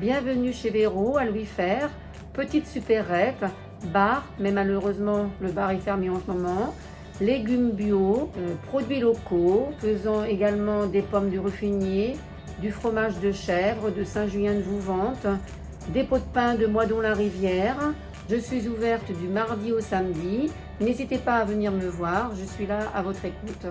Bienvenue chez Véro à Louis Fer, petite supérette, bar, mais malheureusement le bar est fermé en ce moment, légumes bio, euh, produits locaux, faisant également des pommes du Ruffinier, du fromage de chèvre de Saint-Julien de Vouvante, des pots de pain de Moidon-la-Rivière. Je suis ouverte du mardi au samedi. N'hésitez pas à venir me voir, je suis là à votre écoute.